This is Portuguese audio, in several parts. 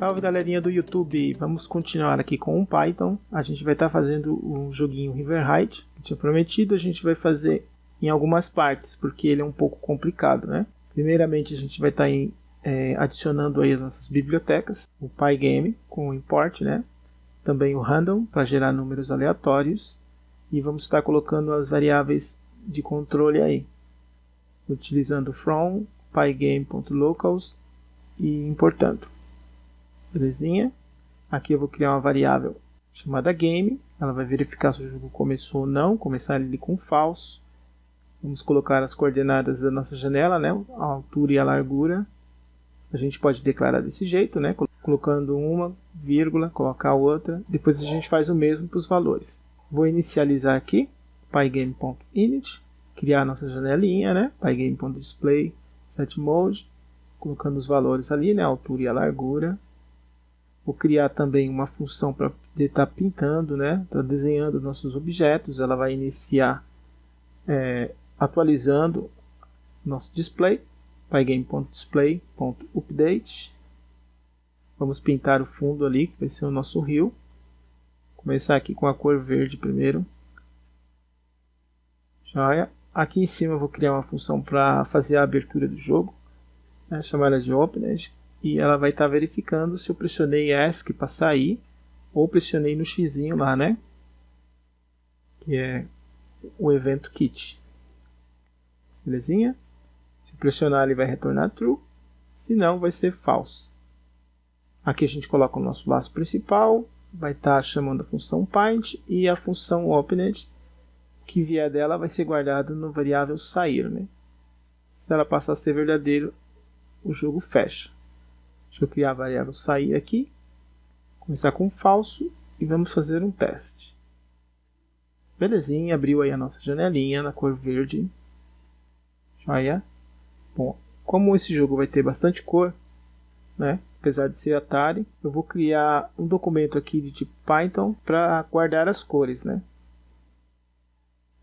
Salve galerinha do YouTube, vamos continuar aqui com o Python. A gente vai estar tá fazendo um joguinho Riverhide, que tinha prometido. A gente vai fazer em algumas partes, porque ele é um pouco complicado, né? Primeiramente a gente vai estar tá é, adicionando aí as nossas bibliotecas, o Pygame com o import, né? Também o random para gerar números aleatórios e vamos estar colocando as variáveis de controle aí, utilizando from pygame.locals e importando. Belezinha? Aqui eu vou criar uma variável chamada game. Ela vai verificar se o jogo começou ou não. Começar ele com falso. Vamos colocar as coordenadas da nossa janela, né? a altura e a largura. A gente pode declarar desse jeito, né? colocando uma vírgula, colocar outra. Depois a gente faz o mesmo para os valores. Vou inicializar aqui pygame.init, criar nossa janelinha, né? pygame.display set mode, colocando os valores ali, né? a altura e a largura. Vou criar também uma função para estar tá pintando, né? Tá desenhando nossos objetos. Ela vai iniciar é, atualizando nosso display, pygame.display.update. Vamos pintar o fundo ali, que vai ser o nosso rio. Começar aqui com a cor verde primeiro. Joia. Aqui em cima eu vou criar uma função para fazer a abertura do jogo, né, chamada de Opened e ela vai estar tá verificando se eu pressionei ESC para sair ou pressionei no X lá, né? Que é o evento kit. Belezinha? Se pressionar ele vai retornar true, se não vai ser false. Aqui a gente coloca o nosso laço principal, vai estar tá chamando a função paint e a função opened que vier dela vai ser guardado no variável sair, né? Se ela passar a ser verdadeiro, o jogo fecha. Deixa eu criar a variável sair aqui. Começar com falso e vamos fazer um teste. Belezinha, abriu aí a nossa janelinha na cor verde. Joia. Bom, como esse jogo vai ter bastante cor, né? apesar de ser Atari, eu vou criar um documento aqui de tipo Python para guardar as cores, né?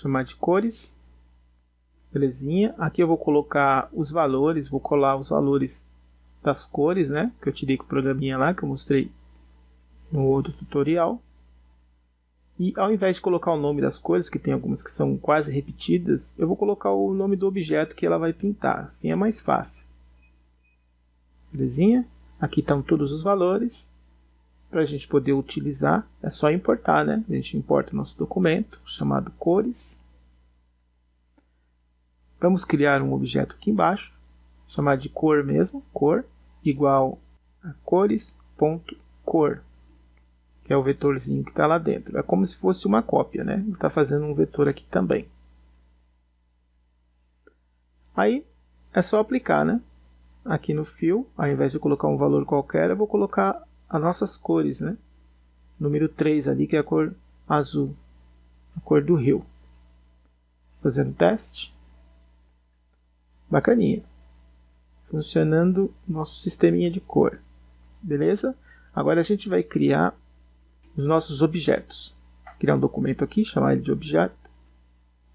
Chamar de cores. Belezinha. Aqui eu vou colocar os valores, vou colar os valores das cores, né? Que eu tirei com o programinha lá que eu mostrei no outro tutorial. E ao invés de colocar o nome das cores, que tem algumas que são quase repetidas, eu vou colocar o nome do objeto que ela vai pintar. Assim é mais fácil. Belezinha? Aqui estão todos os valores. Para a gente poder utilizar, é só importar, né? A gente importa o nosso documento, chamado cores. Vamos criar um objeto aqui embaixo, chamado de cor mesmo, cor igual a cores.cor, que é o vetorzinho que está lá dentro. É como se fosse uma cópia, né? Está fazendo um vetor aqui também. Aí é só aplicar, né? Aqui no fio, ao invés de colocar um valor qualquer, eu vou colocar as nossas cores, né? Número 3 ali, que é a cor azul, a cor do rio. Fazendo teste. Bacaninha funcionando nosso sisteminha de cor. Beleza? Agora a gente vai criar os nossos objetos. Criar um documento aqui, chamar ele de objeto,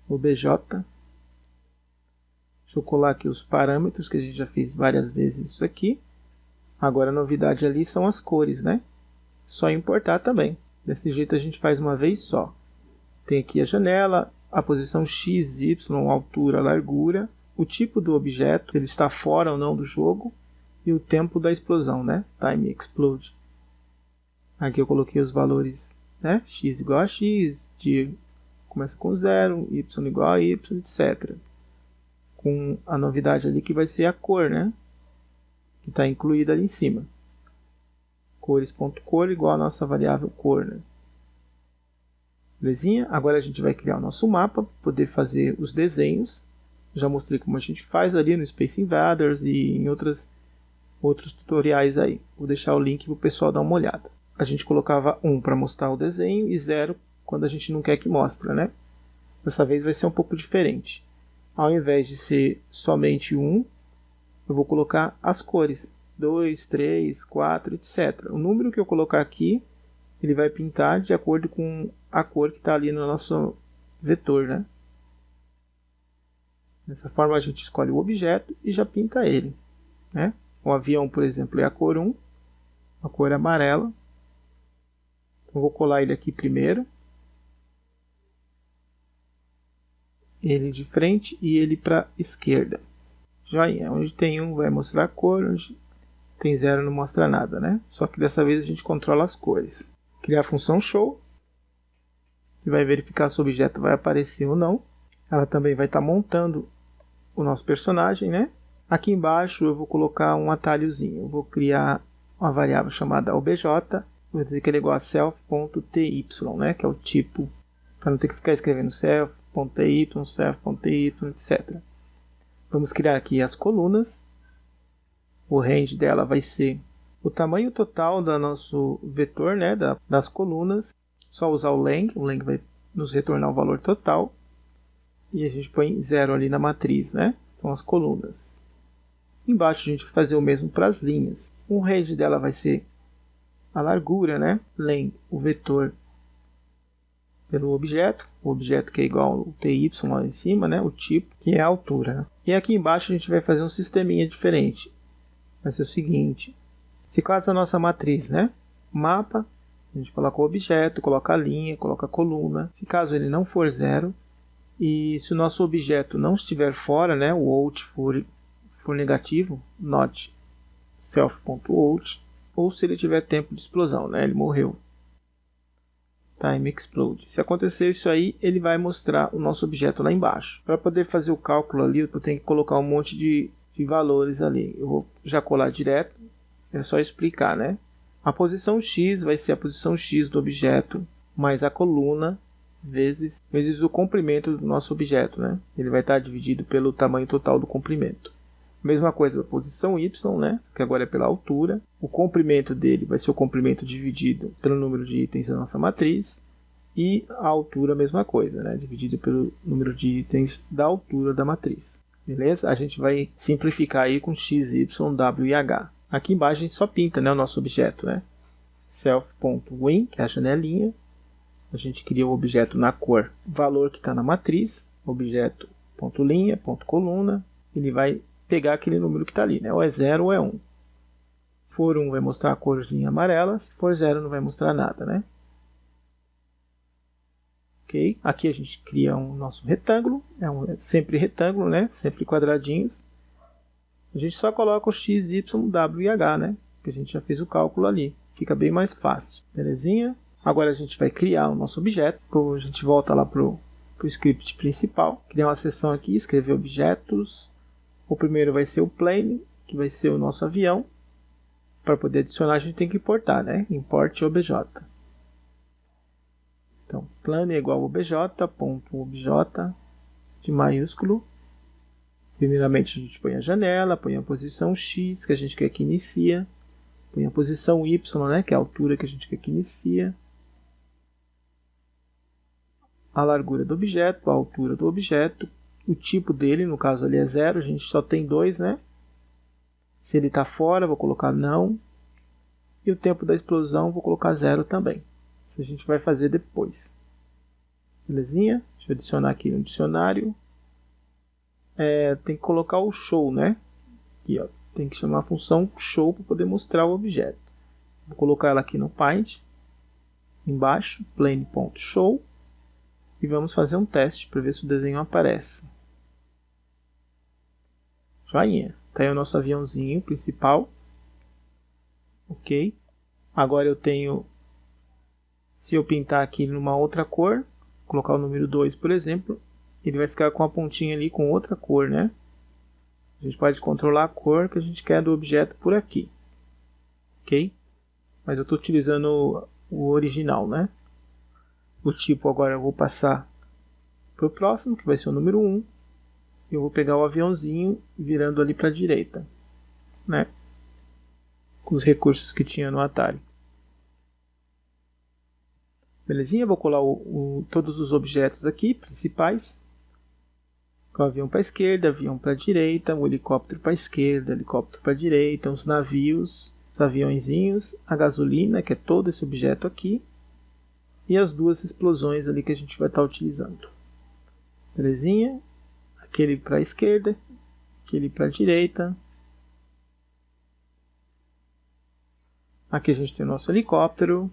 obj. Deixa eu colar aqui os parâmetros, que a gente já fez várias vezes isso aqui. Agora a novidade ali são as cores, né? Só importar também. Desse jeito a gente faz uma vez só. Tem aqui a janela, a posição x, y, altura, largura o tipo do objeto, se ele está fora ou não do jogo, e o tempo da explosão, né? Time explode. Aqui eu coloquei os valores, né? x igual a x, de começa com zero, y igual a y, etc. Com a novidade ali que vai ser a cor, né? Que está incluída ali em cima. Cores.cor igual a nossa variável cor, né? Belezinha? Agora a gente vai criar o nosso mapa, poder fazer os desenhos já mostrei como a gente faz ali no Space Invaders e em outras, outros tutoriais aí. Vou deixar o link para o pessoal dar uma olhada. A gente colocava 1 para mostrar o desenho e 0 quando a gente não quer que mostre, né? Dessa vez vai ser um pouco diferente. Ao invés de ser somente 1, eu vou colocar as cores. 2, 3, 4, etc. O número que eu colocar aqui, ele vai pintar de acordo com a cor que está ali no nosso vetor, né? Dessa forma a gente escolhe o objeto e já pinta ele. Né? O avião, por exemplo, é a cor 1, a cor amarela. Então, vou colar ele aqui primeiro. Ele de frente e ele para esquerda. Joinha, onde tem um vai mostrar a cor, onde tem zero não mostra nada, né? Só que dessa vez a gente controla as cores. Criar a função show, que vai verificar se o objeto vai aparecer ou não. Ela também vai estar tá montando o nosso personagem, né? Aqui embaixo eu vou colocar um atalhozinho. Eu vou criar uma variável chamada obj, vou dizer que ele é igual a self.ty, né? Que é o tipo, para não ter que ficar escrevendo self.ty, self.ty, etc. Vamos criar aqui as colunas. O range dela vai ser o tamanho total do nosso vetor, né? Da, das colunas. Só usar o lang, o lang vai nos retornar o valor total. E a gente põe zero ali na matriz, né? São as colunas. Embaixo a gente vai fazer o mesmo para as linhas. O range dela vai ser a largura, né? Len, o vetor pelo objeto, o objeto que é igual ao TY lá em cima, né? O tipo, que é a altura. Né? E aqui embaixo a gente vai fazer um sisteminha diferente. Vai ser o seguinte. Se caso a nossa matriz, né? Mapa, a gente coloca o objeto, coloca a linha, coloca a coluna. Se caso ele não for zero, e se o nosso objeto não estiver fora, né? O out for for negativo, not self.out, ou se ele tiver tempo de explosão, né? ele morreu. Time explode. Se acontecer isso aí, ele vai mostrar o nosso objeto lá embaixo. Para poder fazer o cálculo ali, eu tenho que colocar um monte de, de valores ali. Eu vou já colar direto, é só explicar, né? A posição x vai ser a posição x do objeto mais a coluna vezes, vezes o comprimento do nosso objeto, né? Ele vai estar dividido pelo tamanho total do comprimento. Mesma coisa a posição y, né? que agora é pela altura. O comprimento dele vai ser o comprimento dividido pelo número de itens da nossa matriz. E a altura, a mesma coisa, né? dividido pelo número de itens da altura da matriz. Beleza? A gente vai simplificar aí com x, y, w e h. Aqui embaixo a gente só pinta né, o nosso objeto. Né? Self.win, que é a janelinha. A gente cria o objeto na cor valor que está na matriz. Objeto ponto linha, ponto coluna. Ele vai pegar aquele número que está ali, né? ou é 0 ou é 1. Um. For 1 um, vai mostrar a corzinha amarela, se for 0 não vai mostrar nada, né? Ok? Aqui a gente cria um nosso retângulo, é, um, é sempre retângulo, né? Sempre quadradinhos. A gente só coloca o x, y, w e h, né? Que a gente já fez o cálculo ali. Fica bem mais fácil, belezinha? Agora a gente vai criar o nosso objeto. A gente volta lá para o script principal. Criar uma seção aqui, escrever objetos, o primeiro vai ser o plane, que vai ser o nosso avião. Para poder adicionar, a gente tem que importar, né? Import obj. Então, plane é igual a obj, ponto obj de maiúsculo. Primeiramente, a gente põe a janela, põe a posição x, que a gente quer que inicia. Põe a posição y, né, que é a altura que a gente quer que inicia. A largura do objeto, a altura do objeto, o tipo dele, no caso ali é zero, a gente só tem dois, né? Se ele está fora, vou colocar não. E o tempo da explosão, vou colocar zero também. Isso a gente vai fazer depois. Belezinha? Deixa eu adicionar aqui no dicionário. É, tem que colocar o show, né? Aqui, ó. Tem que chamar a função show para poder mostrar o objeto. Vou colocar ela aqui no Paint. Embaixo, plane.show. E vamos fazer um teste para ver se o desenho aparece. Joinha. Tá aí o nosso aviãozinho principal. Ok. Agora eu tenho... Se eu pintar aqui numa outra cor, colocar o número 2, por exemplo, ele vai ficar com a pontinha ali com outra cor, né? A gente pode controlar a cor que a gente quer do objeto por aqui. Ok? Mas eu estou utilizando o original, né? O tipo agora eu vou passar para o próximo, que vai ser o número 1 eu vou pegar o aviãozinho virando ali para a direita, né? Com os recursos que tinha no Atari. Belezinha, vou colar o, o, todos os objetos aqui, principais. O avião para a esquerda, avião para a direita, o helicóptero para a esquerda, helicóptero para a direita, os navios, os aviãozinhos, a gasolina, que é todo esse objeto aqui, e as duas explosões ali que a gente vai estar utilizando. Belezinha? Aquele para a esquerda, aquele para a direita. Aqui a gente tem o nosso helicóptero.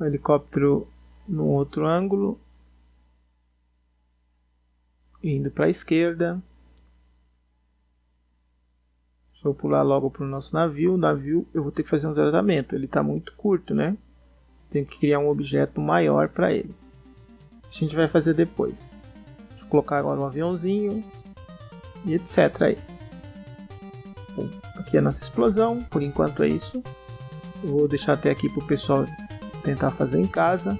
O helicóptero no outro ângulo. Indo para a esquerda. Deixa eu pular logo para o nosso navio. O navio eu vou ter que fazer um tratamento. Ele está muito curto, né? Tenho que criar um objeto maior para ele. A gente vai fazer depois. Vou colocar agora um aviãozinho e etc. Aí. Bom, aqui é a nossa explosão. Por enquanto é isso. Eu vou deixar até aqui para o pessoal tentar fazer em casa.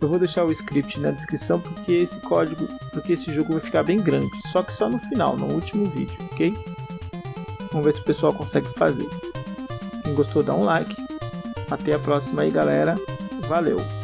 Eu vou deixar o script na descrição porque esse código, porque esse jogo vai ficar bem grande. Só que só no final, no último vídeo, ok? Vamos ver se o pessoal consegue fazer. Quem gostou dá um like. Até a próxima aí galera. Valeu!